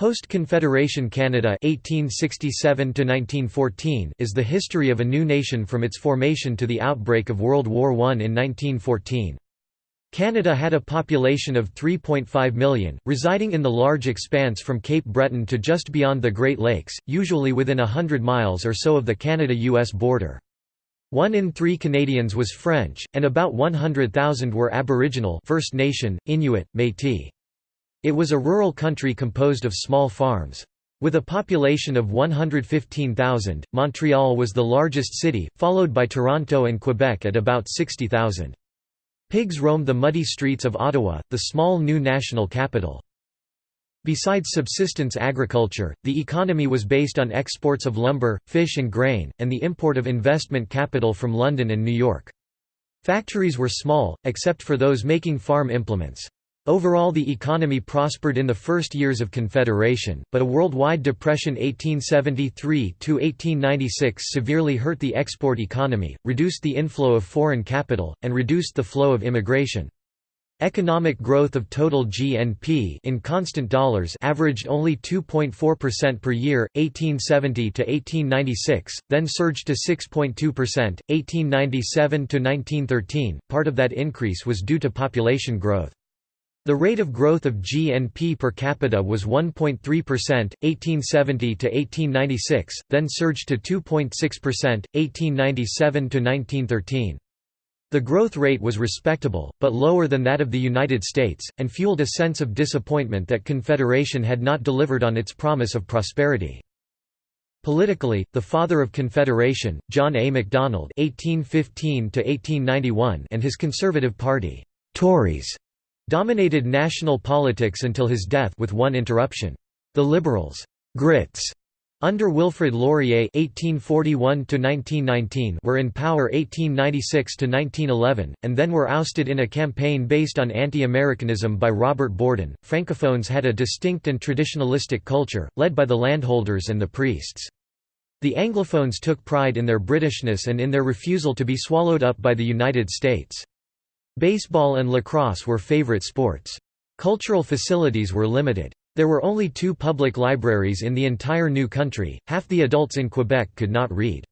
Post-Confederation Canada 1867 is the history of a new nation from its formation to the outbreak of World War I in 1914. Canada had a population of 3.5 million, residing in the large expanse from Cape Breton to just beyond the Great Lakes, usually within a hundred miles or so of the Canada-US border. One in three Canadians was French, and about 100,000 were Aboriginal First Nation, Inuit, Métis. It was a rural country composed of small farms. With a population of 115,000, Montreal was the largest city, followed by Toronto and Quebec at about 60,000. Pigs roamed the muddy streets of Ottawa, the small new national capital. Besides subsistence agriculture, the economy was based on exports of lumber, fish and grain, and the import of investment capital from London and New York. Factories were small, except for those making farm implements. Overall the economy prospered in the first years of Confederation, but a worldwide depression 1873–1896 severely hurt the export economy, reduced the inflow of foreign capital, and reduced the flow of immigration. Economic growth of total GNP in constant dollars averaged only 2.4% per year 1870 to 1896, then surged to 6.2% 1897 to 1913. Part of that increase was due to population growth. The rate of growth of GNP per capita was 1.3%, 1870 to 1896, then surged to 2.6%, 1897 to 1913. The growth rate was respectable, but lower than that of the United States, and fueled a sense of disappointment that Confederation had not delivered on its promise of prosperity. Politically, the father of Confederation, John A. Macdonald (1815–1891), and his Conservative Party, Tories, dominated national politics until his death with one interruption. The Liberals' Grits under Wilfrid Laurier (1841–1919) were in power 1896–1911, and then were ousted in a campaign based on anti-Americanism by Robert Borden. Francophones had a distinct and traditionalistic culture, led by the landholders and the priests. The Anglophones took pride in their Britishness and in their refusal to be swallowed up by the United States. Baseball and lacrosse were favorite sports. Cultural facilities were limited. There were only two public libraries in the entire new country, half the adults in Quebec could not read.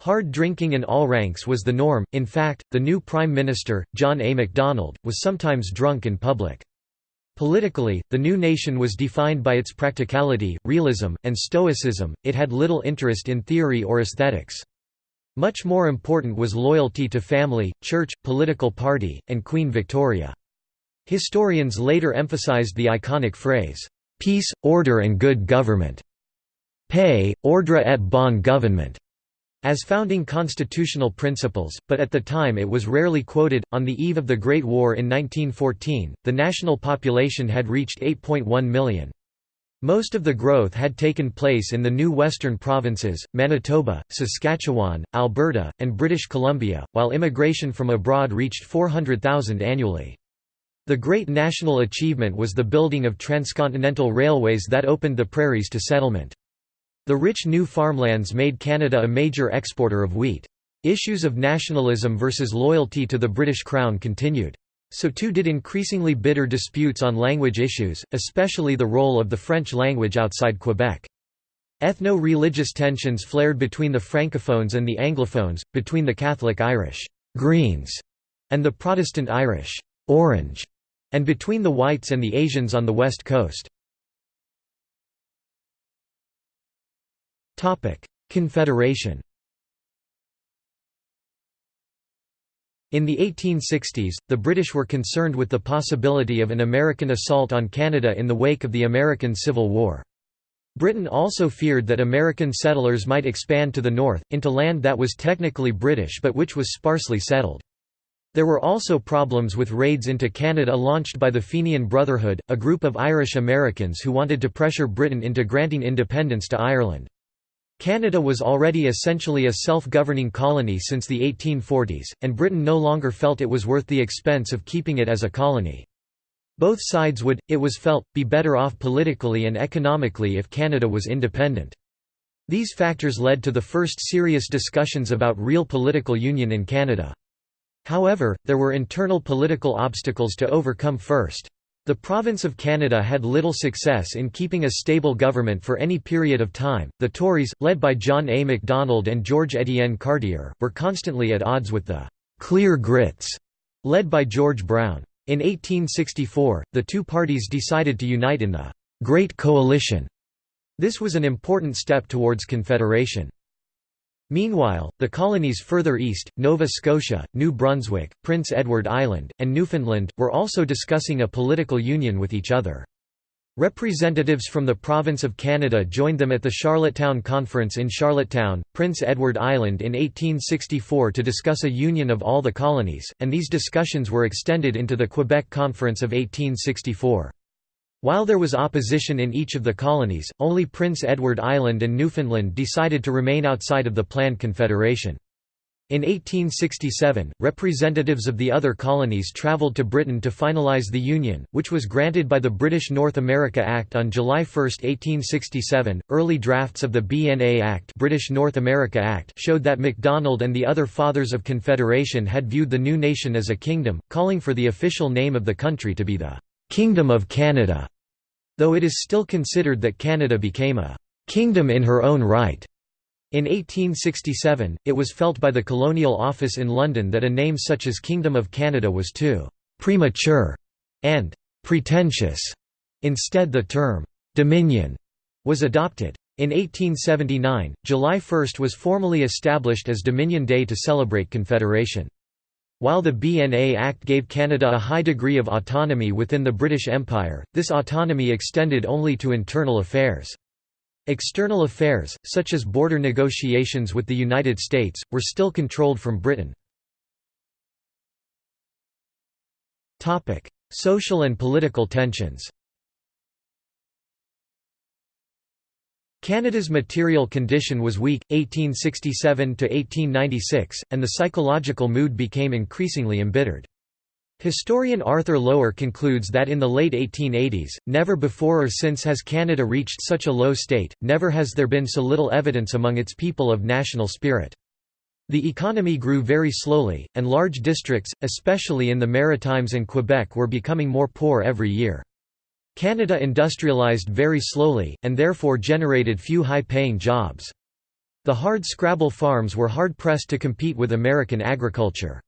Hard drinking in all ranks was the norm, in fact, the new Prime Minister, John A. Macdonald, was sometimes drunk in public. Politically, the new nation was defined by its practicality, realism, and stoicism, it had little interest in theory or aesthetics. Much more important was loyalty to family, church, political party, and Queen Victoria. Historians later emphasized the iconic phrase, "'Peace, order and good government' paix, ordre et bon gouvernement' as founding constitutional principles, but at the time it was rarely quoted. On the eve of the Great War in 1914, the national population had reached 8.1 million. Most of the growth had taken place in the new western provinces, Manitoba, Saskatchewan, Alberta, and British Columbia, while immigration from abroad reached 400,000 annually. The great national achievement was the building of transcontinental railways that opened the prairies to settlement. The rich new farmlands made Canada a major exporter of wheat. Issues of nationalism versus loyalty to the British Crown continued. So too did increasingly bitter disputes on language issues, especially the role of the French language outside Quebec. Ethno-religious tensions flared between the Francophones and the Anglophones, between the Catholic Irish Greens and the Protestant Irish Orange, and between the whites and the Asians on the west coast. Confederation In the 1860s, the British were concerned with the possibility of an American assault on Canada in the wake of the American Civil War. Britain also feared that American settlers might expand to the north, into land that was technically British but which was sparsely settled. There were also problems with raids into Canada launched by the Fenian Brotherhood, a group of Irish Americans who wanted to pressure Britain into granting independence to Ireland. Canada was already essentially a self-governing colony since the 1840s, and Britain no longer felt it was worth the expense of keeping it as a colony. Both sides would, it was felt, be better off politically and economically if Canada was independent. These factors led to the first serious discussions about real political union in Canada. However, there were internal political obstacles to overcome first. The province of Canada had little success in keeping a stable government for any period of time. The Tories, led by John A. Macdonald and George Etienne Cartier, were constantly at odds with the Clear Grits, led by George Brown. In 1864, the two parties decided to unite in the Great Coalition. This was an important step towards confederation. Meanwhile, the colonies further east, Nova Scotia, New Brunswick, Prince Edward Island, and Newfoundland, were also discussing a political union with each other. Representatives from the province of Canada joined them at the Charlottetown Conference in Charlottetown, Prince Edward Island in 1864 to discuss a union of all the colonies, and these discussions were extended into the Quebec Conference of 1864. While there was opposition in each of the colonies, only Prince Edward Island and Newfoundland decided to remain outside of the planned confederation. In 1867, representatives of the other colonies travelled to Britain to finalise the Union, which was granted by the British North America Act on July 1, 1867. Early drafts of the BNA Act, British North America Act showed that Macdonald and the other Fathers of Confederation had viewed the new nation as a kingdom, calling for the official name of the country to be the Kingdom of Canada though it is still considered that Canada became a «kingdom in her own right». In 1867, it was felt by the Colonial Office in London that a name such as Kingdom of Canada was too «premature» and «pretentious». Instead the term «Dominion» was adopted. In 1879, July 1 was formally established as Dominion Day to celebrate Confederation. While the BNA Act gave Canada a high degree of autonomy within the British Empire, this autonomy extended only to internal affairs. External affairs, such as border negotiations with the United States, were still controlled from Britain. Social and political tensions Canada's material condition was weak, 1867–1896, and the psychological mood became increasingly embittered. Historian Arthur Lower concludes that in the late 1880s, never before or since has Canada reached such a low state, never has there been so little evidence among its people of national spirit. The economy grew very slowly, and large districts, especially in the Maritimes and Quebec were becoming more poor every year. Canada industrialized very slowly, and therefore generated few high-paying jobs. The hard-scrabble farms were hard-pressed to compete with American agriculture.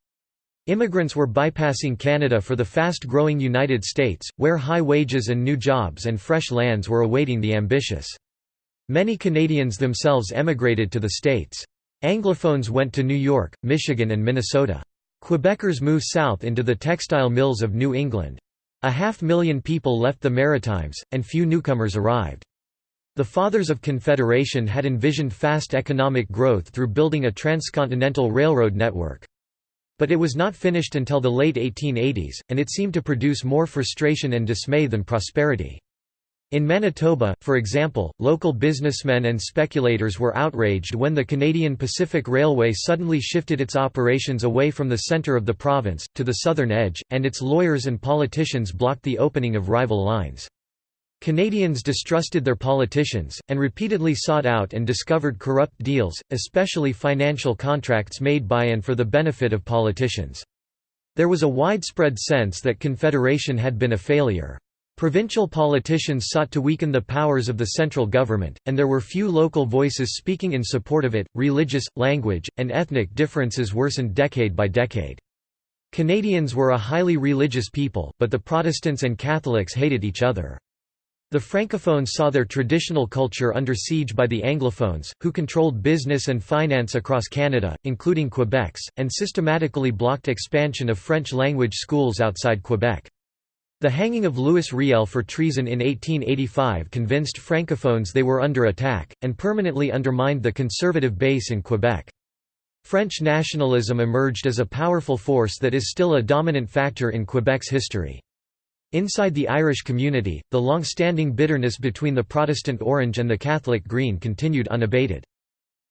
Immigrants were bypassing Canada for the fast-growing United States, where high wages and new jobs and fresh lands were awaiting the ambitious. Many Canadians themselves emigrated to the States. Anglophones went to New York, Michigan and Minnesota. Quebecers moved south into the textile mills of New England. A half million people left the Maritimes, and few newcomers arrived. The Fathers of Confederation had envisioned fast economic growth through building a transcontinental railroad network. But it was not finished until the late 1880s, and it seemed to produce more frustration and dismay than prosperity. In Manitoba, for example, local businessmen and speculators were outraged when the Canadian Pacific Railway suddenly shifted its operations away from the centre of the province, to the southern edge, and its lawyers and politicians blocked the opening of rival lines. Canadians distrusted their politicians, and repeatedly sought out and discovered corrupt deals, especially financial contracts made by and for the benefit of politicians. There was a widespread sense that Confederation had been a failure. Provincial politicians sought to weaken the powers of the central government, and there were few local voices speaking in support of it. Religious, language, and ethnic differences worsened decade by decade. Canadians were a highly religious people, but the Protestants and Catholics hated each other. The Francophones saw their traditional culture under siege by the Anglophones, who controlled business and finance across Canada, including Quebec's, and systematically blocked expansion of French-language schools outside Quebec. The hanging of Louis Riel for treason in 1885 convinced Francophones they were under attack, and permanently undermined the conservative base in Quebec. French nationalism emerged as a powerful force that is still a dominant factor in Quebec's history. Inside the Irish community, the long-standing bitterness between the Protestant Orange and the Catholic Green continued unabated.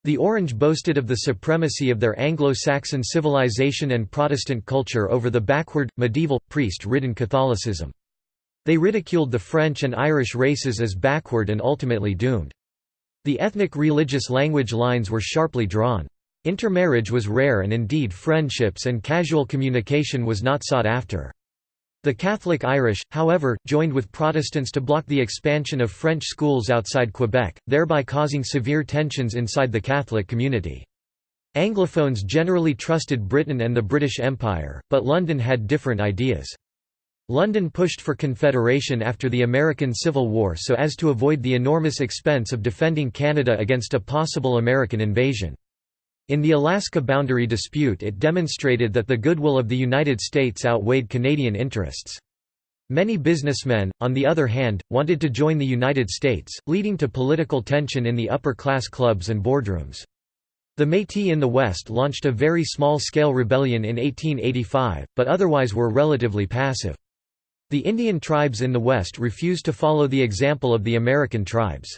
The Orange boasted of the supremacy of their Anglo-Saxon civilization and Protestant culture over the backward, medieval, priest-ridden Catholicism. They ridiculed the French and Irish races as backward and ultimately doomed. The ethnic religious language lines were sharply drawn. Intermarriage was rare and indeed friendships and casual communication was not sought after. The Catholic Irish, however, joined with Protestants to block the expansion of French schools outside Quebec, thereby causing severe tensions inside the Catholic community. Anglophones generally trusted Britain and the British Empire, but London had different ideas. London pushed for confederation after the American Civil War so as to avoid the enormous expense of defending Canada against a possible American invasion. In the Alaska boundary dispute it demonstrated that the goodwill of the United States outweighed Canadian interests. Many businessmen, on the other hand, wanted to join the United States, leading to political tension in the upper-class clubs and boardrooms. The Métis in the West launched a very small-scale rebellion in 1885, but otherwise were relatively passive. The Indian tribes in the West refused to follow the example of the American tribes.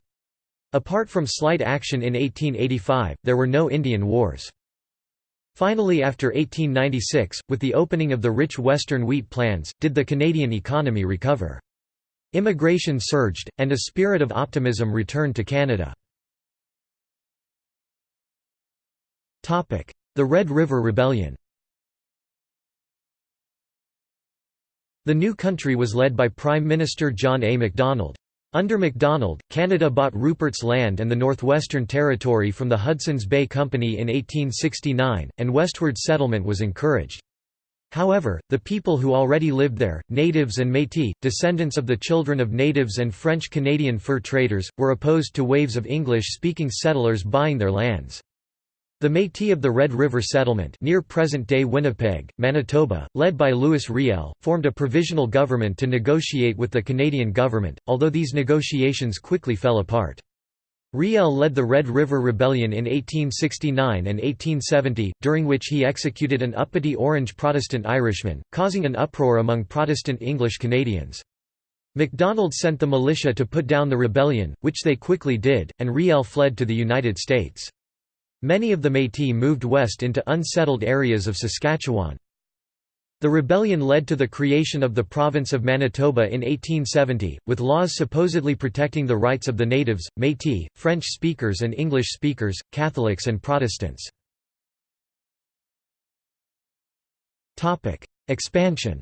Apart from slight action in 1885, there were no Indian wars. Finally after 1896, with the opening of the rich western wheat plants, did the Canadian economy recover. Immigration surged, and a spirit of optimism returned to Canada. The Red River Rebellion The new country was led by Prime Minister John A. Macdonald. Under Macdonald, Canada bought Rupert's Land and the Northwestern Territory from the Hudson's Bay Company in 1869, and westward settlement was encouraged. However, the people who already lived there, natives and Métis, descendants of the children of natives and French-Canadian fur traders, were opposed to waves of English-speaking settlers buying their lands. The Métis of the Red River Settlement near present-day Winnipeg, Manitoba, led by Louis Riel, formed a provisional government to negotiate with the Canadian government, although these negotiations quickly fell apart. Riel led the Red River Rebellion in 1869 and 1870, during which he executed an uppity Orange Protestant Irishman, causing an uproar among Protestant English Canadians. Macdonald sent the militia to put down the rebellion, which they quickly did, and Riel fled to the United States. Many of the Métis moved west into unsettled areas of Saskatchewan. The rebellion led to the creation of the province of Manitoba in 1870, with laws supposedly protecting the rights of the natives, Métis, French speakers and English speakers, Catholics and Protestants. Expansion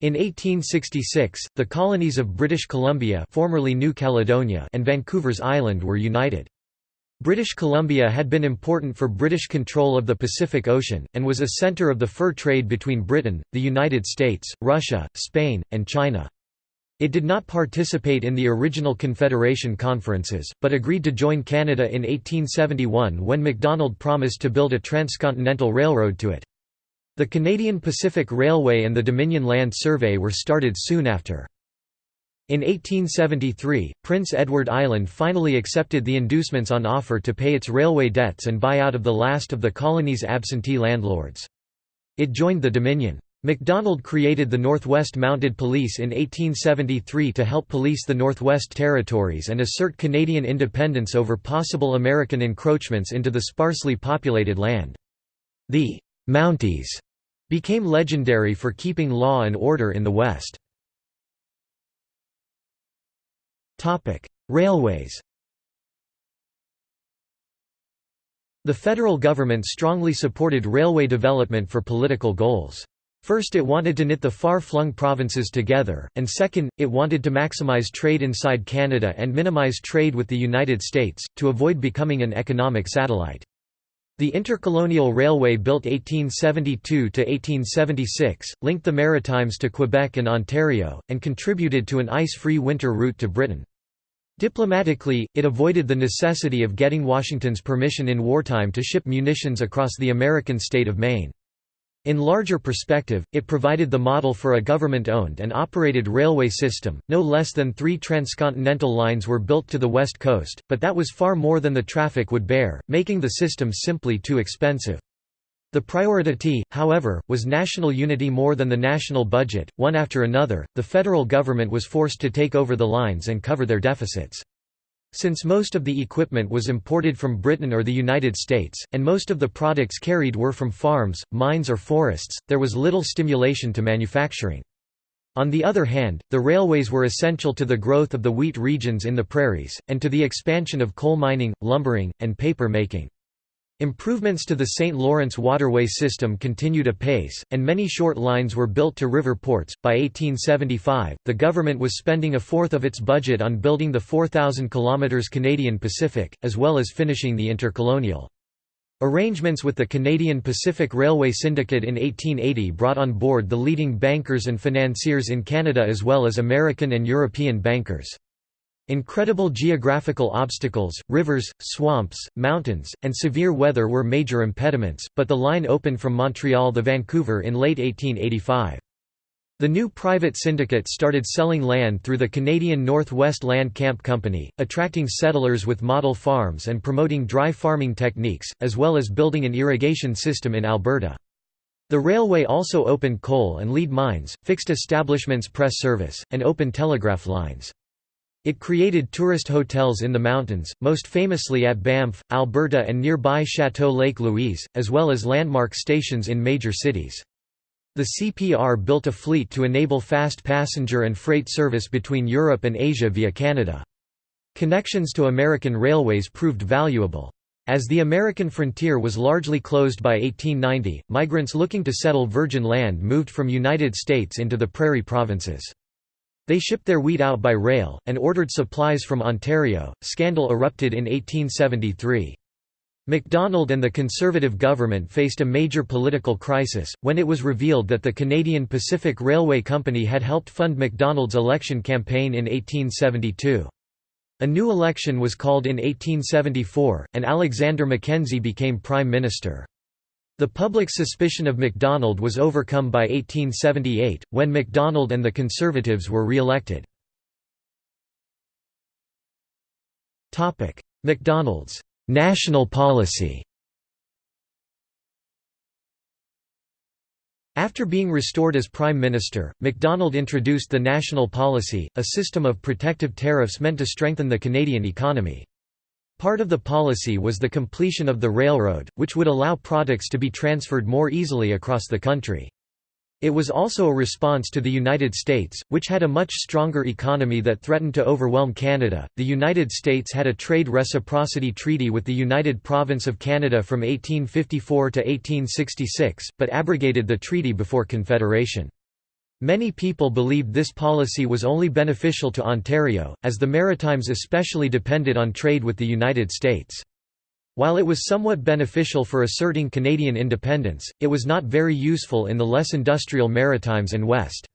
In 1866, the colonies of British Columbia formerly New Caledonia and Vancouver's Island were united. British Columbia had been important for British control of the Pacific Ocean, and was a centre of the fur trade between Britain, the United States, Russia, Spain, and China. It did not participate in the original Confederation conferences, but agreed to join Canada in 1871 when Macdonald promised to build a transcontinental railroad to it. The Canadian Pacific Railway and the Dominion Land Survey were started soon after. In 1873, Prince Edward Island finally accepted the inducements on offer to pay its railway debts and buy out of the last of the colony's absentee landlords. It joined the Dominion. Macdonald created the Northwest Mounted Police in 1873 to help police the Northwest Territories and assert Canadian independence over possible American encroachments into the sparsely populated land. The Mounties became legendary for keeping law and order in the West. Railways The federal government strongly supported railway development for political goals. First it wanted to knit the far-flung provinces together, and second, it wanted to maximize trade inside Canada and minimize trade with the United States, to avoid becoming an economic satellite. The Intercolonial Railway built 1872–1876, linked the Maritimes to Quebec and Ontario, and contributed to an ice-free winter route to Britain. Diplomatically, it avoided the necessity of getting Washington's permission in wartime to ship munitions across the American state of Maine. In larger perspective, it provided the model for a government-owned and operated railway system. No less than three transcontinental lines were built to the west coast, but that was far more than the traffic would bear, making the system simply too expensive. The priority, however, was national unity more than the national budget. One after another, the federal government was forced to take over the lines and cover their deficits. Since most of the equipment was imported from Britain or the United States, and most of the products carried were from farms, mines or forests, there was little stimulation to manufacturing. On the other hand, the railways were essential to the growth of the wheat regions in the prairies, and to the expansion of coal mining, lumbering, and paper making. Improvements to the St. Lawrence waterway system continued apace, and many short lines were built to river ports. By 1875, the government was spending a fourth of its budget on building the 4,000 km Canadian Pacific, as well as finishing the intercolonial. Arrangements with the Canadian Pacific Railway Syndicate in 1880 brought on board the leading bankers and financiers in Canada as well as American and European bankers. Incredible geographical obstacles, rivers, swamps, mountains, and severe weather were major impediments, but the line opened from Montreal to Vancouver in late 1885. The new private syndicate started selling land through the Canadian Northwest Land Camp Company, attracting settlers with model farms and promoting dry farming techniques, as well as building an irrigation system in Alberta. The railway also opened coal and lead mines, fixed establishments press service, and opened telegraph lines. It created tourist hotels in the mountains, most famously at Banff, Alberta and nearby Chateau Lake Louise, as well as landmark stations in major cities. The CPR built a fleet to enable fast passenger and freight service between Europe and Asia via Canada. Connections to American railways proved valuable. As the American frontier was largely closed by 1890, migrants looking to settle virgin land moved from United States into the prairie provinces. They shipped their wheat out by rail, and ordered supplies from Ontario. Scandal erupted in 1873. Macdonald and the Conservative government faced a major political crisis, when it was revealed that the Canadian Pacific Railway Company had helped fund Macdonald's election campaign in 1872. A new election was called in 1874, and Alexander Mackenzie became Prime Minister. The public suspicion of Macdonald was overcome by 1878, when Macdonald and the Conservatives were re-elected. Macdonald's national policy After being restored as Prime Minister, Macdonald introduced the National Policy, a system of protective tariffs meant to strengthen the Canadian economy. Part of the policy was the completion of the railroad, which would allow products to be transferred more easily across the country. It was also a response to the United States, which had a much stronger economy that threatened to overwhelm Canada. The United States had a trade reciprocity treaty with the United Province of Canada from 1854 to 1866, but abrogated the treaty before Confederation. Many people believed this policy was only beneficial to Ontario, as the Maritimes especially depended on trade with the United States. While it was somewhat beneficial for asserting Canadian independence, it was not very useful in the less industrial Maritimes and West.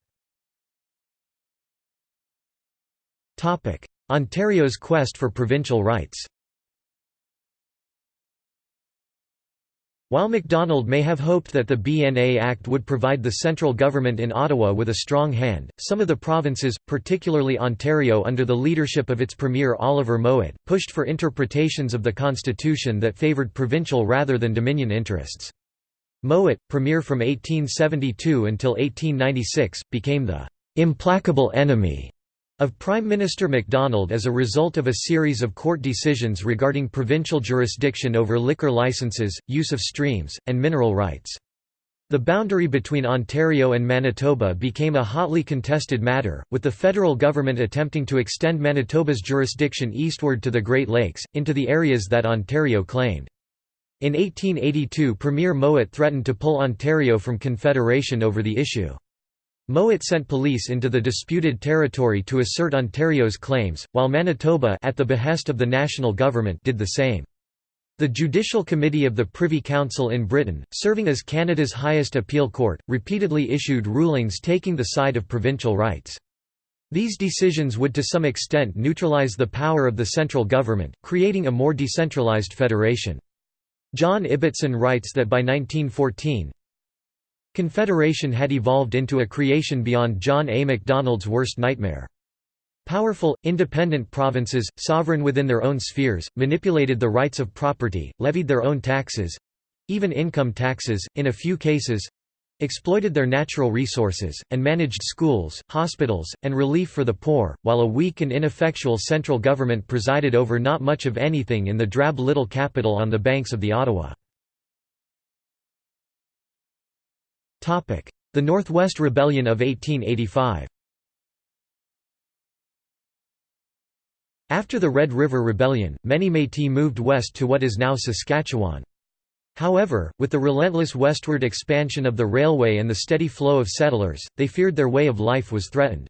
Ontario's quest for provincial rights While Macdonald may have hoped that the BNA Act would provide the central government in Ottawa with a strong hand, some of the provinces, particularly Ontario under the leadership of its premier Oliver Mowat, pushed for interpretations of the constitution that favoured provincial rather than Dominion interests. Mowat, premier from 1872 until 1896, became the «implacable enemy» of Prime Minister Macdonald as a result of a series of court decisions regarding provincial jurisdiction over liquor licenses, use of streams, and mineral rights. The boundary between Ontario and Manitoba became a hotly contested matter, with the federal government attempting to extend Manitoba's jurisdiction eastward to the Great Lakes, into the areas that Ontario claimed. In 1882 Premier Mowat threatened to pull Ontario from Confederation over the issue. Mowat sent police into the disputed territory to assert Ontario's claims, while Manitoba at the behest of the national government did the same. The Judicial Committee of the Privy Council in Britain, serving as Canada's highest appeal court, repeatedly issued rulings taking the side of provincial rights. These decisions would to some extent neutralize the power of the central government, creating a more decentralized federation. John Ibbitson writes that by 1914, Confederation had evolved into a creation beyond John A. Macdonald's worst nightmare. Powerful, independent provinces, sovereign within their own spheres, manipulated the rights of property, levied their own taxes—even income taxes, in a few cases—exploited their natural resources, and managed schools, hospitals, and relief for the poor, while a weak and ineffectual central government presided over not much of anything in the drab little capital on the banks of the Ottawa. The Northwest Rebellion of 1885 After the Red River Rebellion, many Métis moved west to what is now Saskatchewan. However, with the relentless westward expansion of the railway and the steady flow of settlers, they feared their way of life was threatened.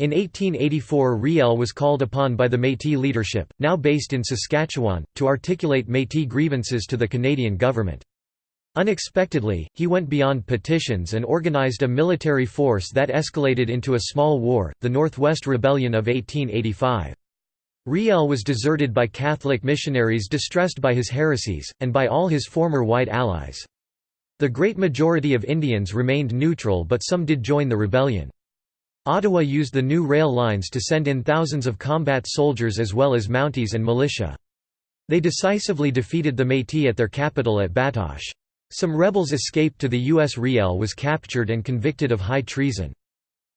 In 1884 Riel was called upon by the Métis leadership, now based in Saskatchewan, to articulate Métis grievances to the Canadian government. Unexpectedly, he went beyond petitions and organized a military force that escalated into a small war, the Northwest Rebellion of 1885. Riel was deserted by Catholic missionaries distressed by his heresies, and by all his former white allies. The great majority of Indians remained neutral but some did join the rebellion. Ottawa used the new rail lines to send in thousands of combat soldiers as well as Mounties and militia. They decisively defeated the Métis at their capital at Batoche. Some rebels escaped to the U.S. Riel was captured and convicted of high treason.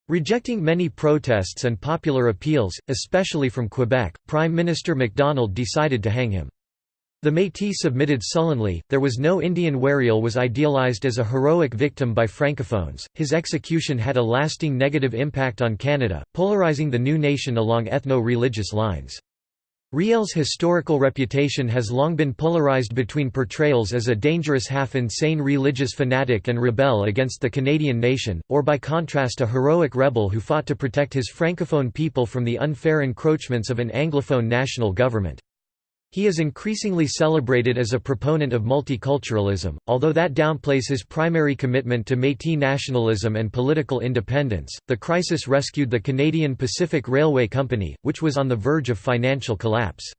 Rejecting many protests and popular appeals, especially from Quebec, Prime Minister Macdonald decided to hang him. The Métis submitted sullenly. There was no Indian Riel was idealized as a heroic victim by francophones. His execution had a lasting negative impact on Canada, polarizing the new nation along ethno-religious lines. Riel's historical reputation has long been polarized between portrayals as a dangerous half-insane religious fanatic and rebel against the Canadian nation, or by contrast a heroic rebel who fought to protect his francophone people from the unfair encroachments of an anglophone national government. He is increasingly celebrated as a proponent of multiculturalism, although that downplays his primary commitment to Métis nationalism and political independence. The crisis rescued the Canadian Pacific Railway Company, which was on the verge of financial collapse.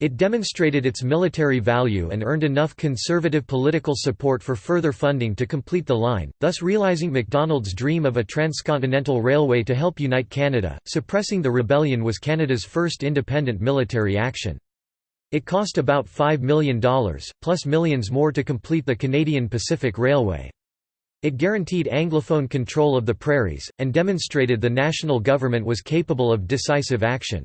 It demonstrated its military value and earned enough conservative political support for further funding to complete the line, thus realizing Macdonald's dream of a transcontinental railway to help unite Canada. Suppressing the rebellion was Canada's first independent military action. It cost about $5 million, plus millions more to complete the Canadian Pacific Railway. It guaranteed Anglophone control of the prairies, and demonstrated the national government was capable of decisive action.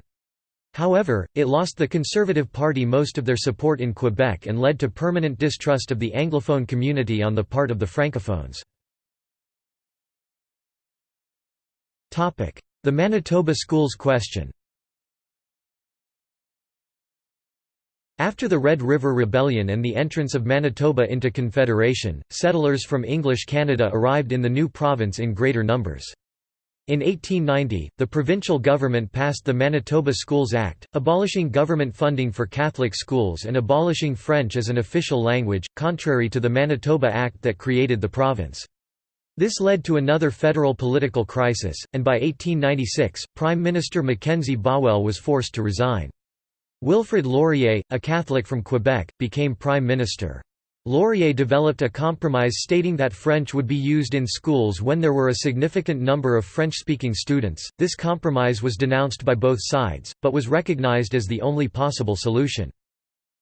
However, it lost the Conservative Party most of their support in Quebec and led to permanent distrust of the Anglophone community on the part of the Francophones. The Manitoba Schools question After the Red River Rebellion and the entrance of Manitoba into Confederation, settlers from English Canada arrived in the new province in greater numbers. In 1890, the provincial government passed the Manitoba Schools Act, abolishing government funding for Catholic schools and abolishing French as an official language, contrary to the Manitoba Act that created the province. This led to another federal political crisis, and by 1896, Prime Minister Mackenzie Bowell was forced to resign. Wilfrid Laurier, a Catholic from Quebec, became Prime Minister. Laurier developed a compromise stating that French would be used in schools when there were a significant number of French-speaking students. This compromise was denounced by both sides, but was recognized as the only possible solution.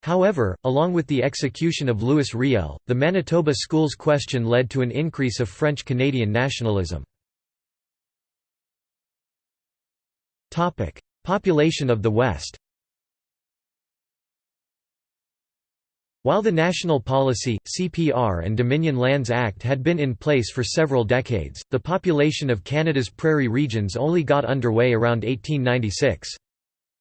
However, along with the execution of Louis Riel, the Manitoba schools question led to an increase of French-Canadian nationalism. Population of the West While the National Policy, CPR and Dominion Lands Act had been in place for several decades, the population of Canada's prairie regions only got underway around 1896.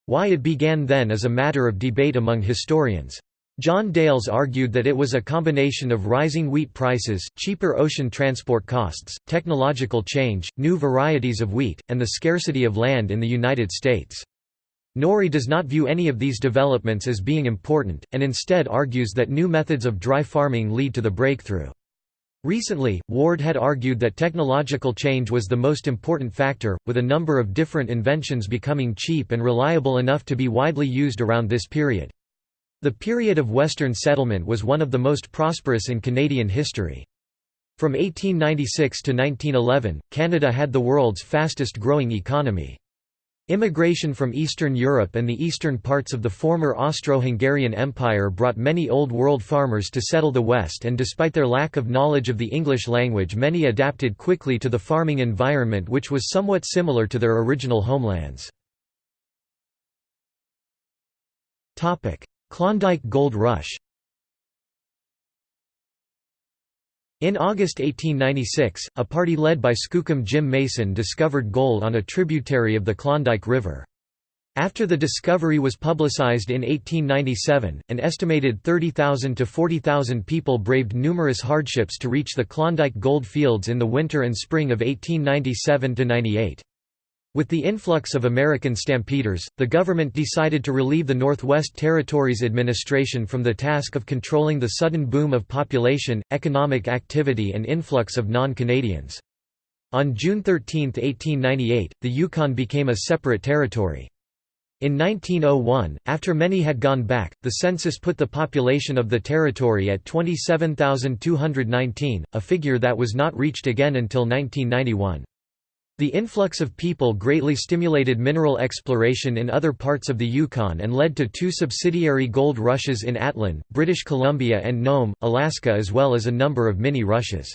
Why it began then is a matter of debate among historians. John Dales argued that it was a combination of rising wheat prices, cheaper ocean transport costs, technological change, new varieties of wheat, and the scarcity of land in the United States. Norrie does not view any of these developments as being important, and instead argues that new methods of dry farming lead to the breakthrough. Recently, Ward had argued that technological change was the most important factor, with a number of different inventions becoming cheap and reliable enough to be widely used around this period. The period of Western settlement was one of the most prosperous in Canadian history. From 1896 to 1911, Canada had the world's fastest growing economy. Immigration from Eastern Europe and the eastern parts of the former Austro-Hungarian Empire brought many Old World farmers to settle the West and despite their lack of knowledge of the English language many adapted quickly to the farming environment which was somewhat similar to their original homelands. Klondike Gold Rush In August 1896, a party led by Skookum Jim Mason discovered gold on a tributary of the Klondike River. After the discovery was publicized in 1897, an estimated 30,000 to 40,000 people braved numerous hardships to reach the Klondike gold fields in the winter and spring of 1897–98. With the influx of American stampeders, the government decided to relieve the Northwest Territories administration from the task of controlling the sudden boom of population, economic activity and influx of non-Canadians. On June 13, 1898, the Yukon became a separate territory. In 1901, after many had gone back, the census put the population of the territory at 27,219, a figure that was not reached again until 1991. The influx of people greatly stimulated mineral exploration in other parts of the Yukon and led to two subsidiary gold rushes in Atlin, British Columbia and Nome, Alaska as well as a number of mini-rushes.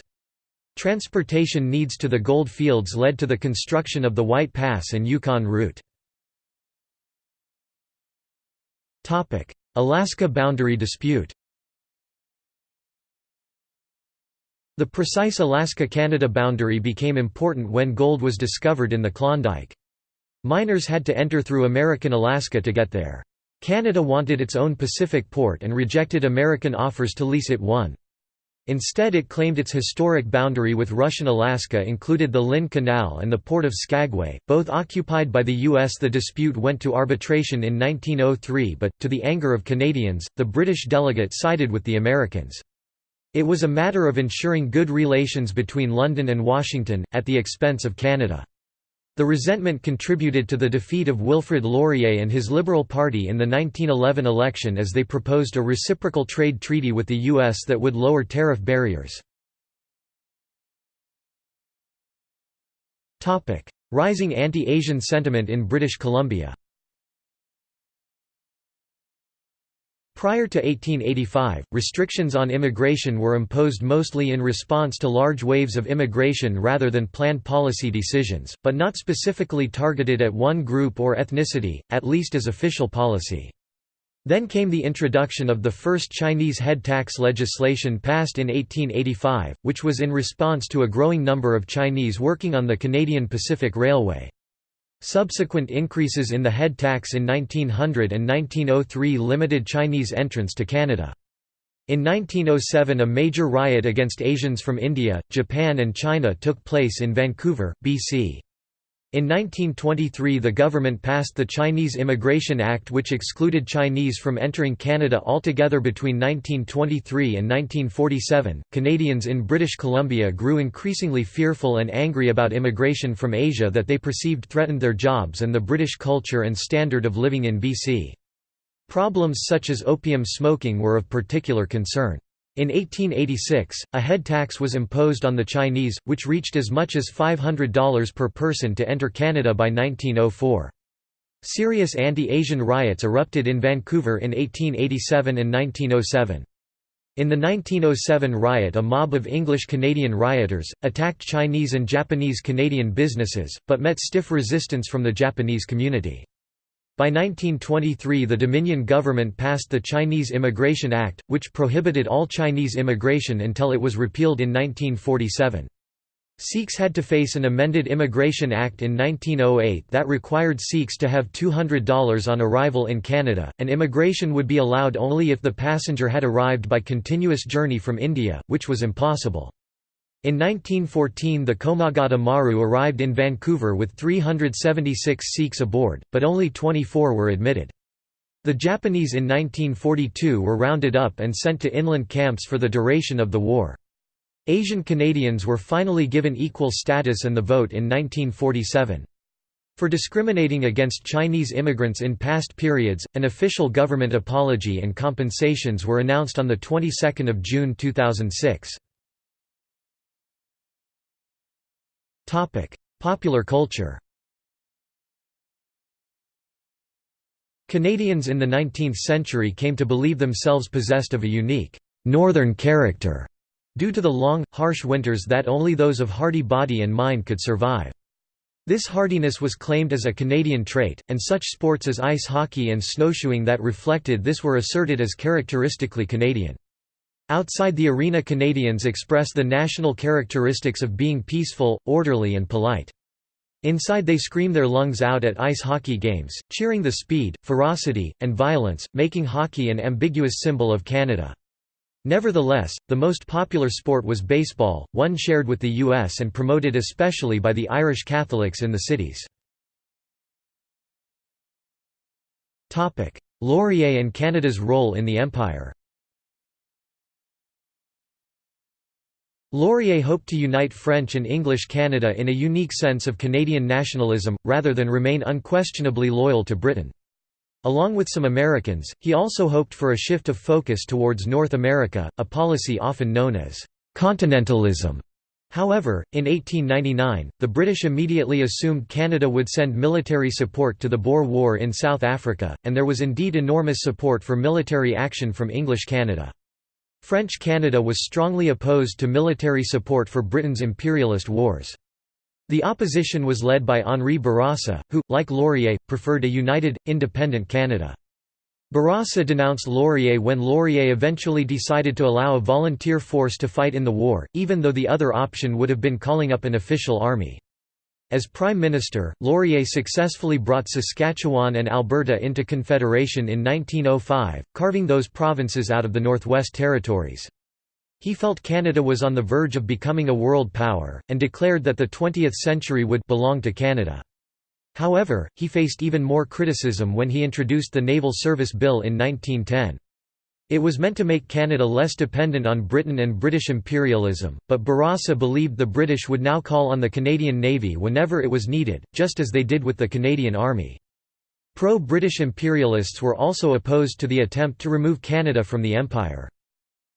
Transportation needs to the gold fields led to the construction of the White Pass and Yukon route. Alaska boundary dispute The precise Alaska–Canada boundary became important when gold was discovered in the Klondike. Miners had to enter through American Alaska to get there. Canada wanted its own Pacific port and rejected American offers to lease it one. Instead it claimed its historic boundary with Russian Alaska included the Lynn Canal and the port of Skagway, both occupied by the U.S. The dispute went to arbitration in 1903 but, to the anger of Canadians, the British delegate sided with the Americans. It was a matter of ensuring good relations between London and Washington, at the expense of Canada. The resentment contributed to the defeat of Wilfrid Laurier and his Liberal Party in the 1911 election as they proposed a reciprocal trade treaty with the U.S. that would lower tariff barriers. Rising anti-Asian sentiment in British Columbia Prior to 1885, restrictions on immigration were imposed mostly in response to large waves of immigration rather than planned policy decisions, but not specifically targeted at one group or ethnicity, at least as official policy. Then came the introduction of the first Chinese head tax legislation passed in 1885, which was in response to a growing number of Chinese working on the Canadian Pacific Railway. Subsequent increases in the head tax in 1900 and 1903 limited Chinese entrance to Canada. In 1907 a major riot against Asians from India, Japan and China took place in Vancouver, BC. In 1923 the government passed the Chinese Immigration Act which excluded Chinese from entering Canada altogether between 1923 and 1947. Canadians in British Columbia grew increasingly fearful and angry about immigration from Asia that they perceived threatened their jobs and the British culture and standard of living in BC. Problems such as opium smoking were of particular concern. In 1886, a head tax was imposed on the Chinese, which reached as much as $500 per person to enter Canada by 1904. Serious anti-Asian riots erupted in Vancouver in 1887 and 1907. In the 1907 riot a mob of English-Canadian rioters, attacked Chinese and Japanese Canadian businesses, but met stiff resistance from the Japanese community. By 1923 the Dominion government passed the Chinese Immigration Act, which prohibited all Chinese immigration until it was repealed in 1947. Sikhs had to face an amended Immigration Act in 1908 that required Sikhs to have $200 on arrival in Canada, and immigration would be allowed only if the passenger had arrived by continuous journey from India, which was impossible. In 1914 the Komagata Maru arrived in Vancouver with 376 Sikhs aboard, but only 24 were admitted. The Japanese in 1942 were rounded up and sent to inland camps for the duration of the war. Asian Canadians were finally given equal status and the vote in 1947. For discriminating against Chinese immigrants in past periods, an official government apology and compensations were announced on the 22nd of June 2006. Popular culture Canadians in the 19th century came to believe themselves possessed of a unique, northern character, due to the long, harsh winters that only those of hardy body and mind could survive. This hardiness was claimed as a Canadian trait, and such sports as ice hockey and snowshoeing that reflected this were asserted as characteristically Canadian. Outside the arena Canadians express the national characteristics of being peaceful, orderly and polite. Inside they scream their lungs out at ice hockey games, cheering the speed, ferocity, and violence, making hockey an ambiguous symbol of Canada. Nevertheless, the most popular sport was baseball, one shared with the U.S. and promoted especially by the Irish Catholics in the cities. Laurier and Canada's role in the Empire Laurier hoped to unite French and English Canada in a unique sense of Canadian nationalism, rather than remain unquestionably loyal to Britain. Along with some Americans, he also hoped for a shift of focus towards North America, a policy often known as «continentalism». However, in 1899, the British immediately assumed Canada would send military support to the Boer War in South Africa, and there was indeed enormous support for military action from English Canada. French Canada was strongly opposed to military support for Britain's imperialist wars. The opposition was led by Henri Bourassa, who, like Laurier, preferred a united, independent Canada. Bourassa denounced Laurier when Laurier eventually decided to allow a volunteer force to fight in the war, even though the other option would have been calling up an official army. As Prime Minister, Laurier successfully brought Saskatchewan and Alberta into Confederation in 1905, carving those provinces out of the Northwest Territories. He felt Canada was on the verge of becoming a world power, and declared that the 20th century would belong to Canada. However, he faced even more criticism when he introduced the Naval Service Bill in 1910. It was meant to make Canada less dependent on Britain and British imperialism, but Bourassa believed the British would now call on the Canadian Navy whenever it was needed, just as they did with the Canadian Army. Pro-British imperialists were also opposed to the attempt to remove Canada from the Empire.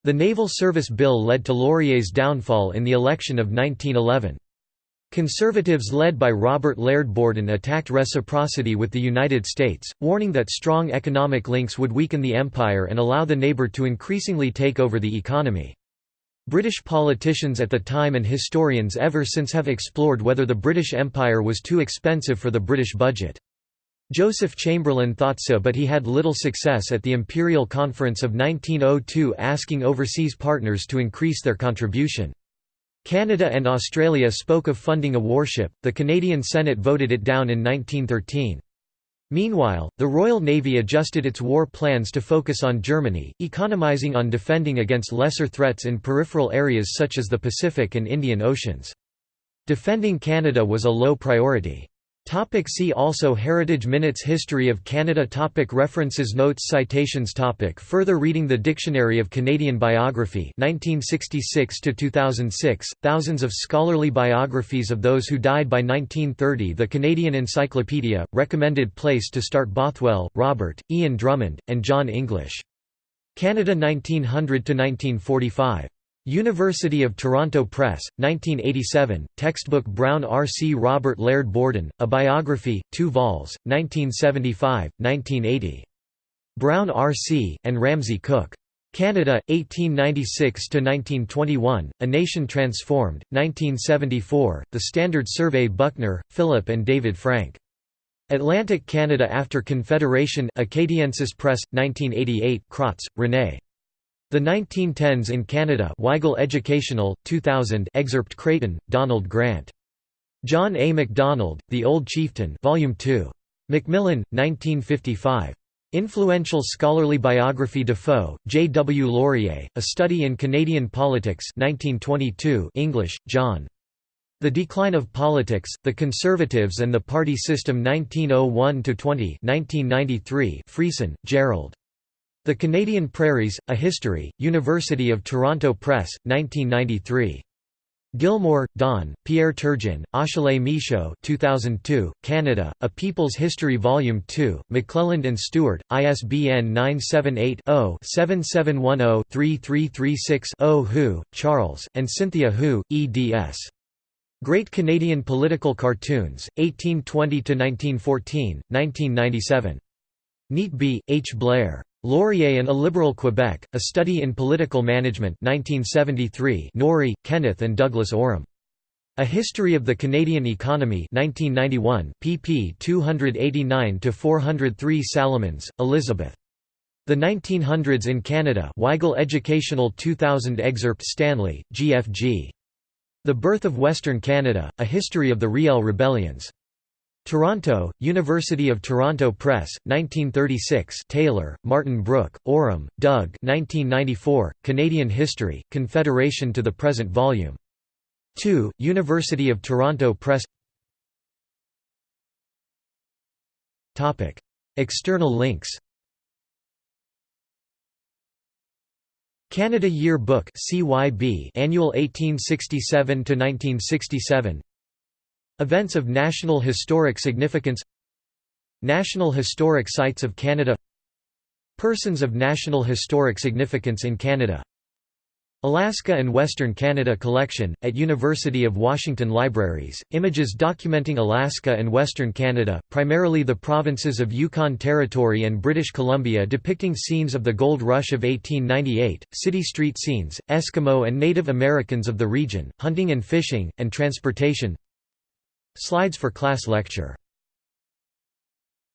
The Naval Service Bill led to Laurier's downfall in the election of 1911. Conservatives led by Robert Laird Borden attacked reciprocity with the United States, warning that strong economic links would weaken the empire and allow the neighbor to increasingly take over the economy. British politicians at the time and historians ever since have explored whether the British Empire was too expensive for the British budget. Joseph Chamberlain thought so but he had little success at the Imperial Conference of 1902 asking overseas partners to increase their contribution. Canada and Australia spoke of funding a warship, the Canadian Senate voted it down in 1913. Meanwhile, the Royal Navy adjusted its war plans to focus on Germany, economizing on defending against lesser threats in peripheral areas such as the Pacific and Indian Oceans. Defending Canada was a low priority. Topic see also Heritage Minutes History of Canada topic References Notes Citations topic Further reading The Dictionary of Canadian Biography 1966 2006, thousands of scholarly biographies of those who died by 1930 The Canadian Encyclopedia, recommended place to start Bothwell, Robert, Ian Drummond, and John English. Canada 1900–1945. University of Toronto Press, 1987, textbook Brown R. C. Robert Laird Borden, A Biography, 2 vols, 1975, 1980. Brown R. C., and Ramsay Cook. Canada, 1896–1921, A Nation Transformed, 1974, The Standard Survey Buckner, Philip and David Frank. Atlantic Canada after Confederation Acadiensis Press, 1988 Craats, Rennay. The 1910s in Canada Weigl Educational, 2000 excerpt Creighton, Donald Grant. John A. Macdonald, The Old Chieftain Volume 2. Macmillan, 1955. Influential scholarly biography Dafoe, J. W. Laurier, A Study in Canadian Politics 1922 English, John. The Decline of Politics, The Conservatives and the Party System 1901–20 1993 Friesen, Gerald. The Canadian Prairies, A History, University of Toronto Press, 1993. Gillmor, Don, Pierre Turgeon, Achille Michaud 2002, Canada, A People's History Volume 2, McClelland and Stewart, ISBN 978-0-7710-3336-0 Hou, Charles, and Cynthia Hou, eds. Great Canadian Political Cartoons, 1820–1914, 1997. Neatby, H. Blair. Laurier and a Liberal Quebec, A Study in Political Management 1973 Norrie, Kenneth and Douglas Owram. A History of the Canadian Economy 1991 pp 289–403 Salomons, Elizabeth. The 1900s in Canada Weigl Educational 2000 Excerpt Stanley, G. F. G. The Birth of Western Canada, A History of the Riel Rebellions. Toronto, University of Toronto Press, 1936 Taylor, Martin Brooke, Owram, Doug. 1994, Canadian History, Confederation to the Present Volume. 2, University of Toronto Press. External links. Canada Year Book CYB Annual 1867 to 1967 Events of National Historic Significance National Historic Sites of Canada Persons of National Historic Significance in Canada Alaska and Western Canada Collection, at University of Washington Libraries, images documenting Alaska and Western Canada, primarily the provinces of Yukon Territory and British Columbia depicting scenes of the gold rush of 1898, city street scenes, Eskimo and Native Americans of the region, hunting and fishing, and transportation Slides for class lecture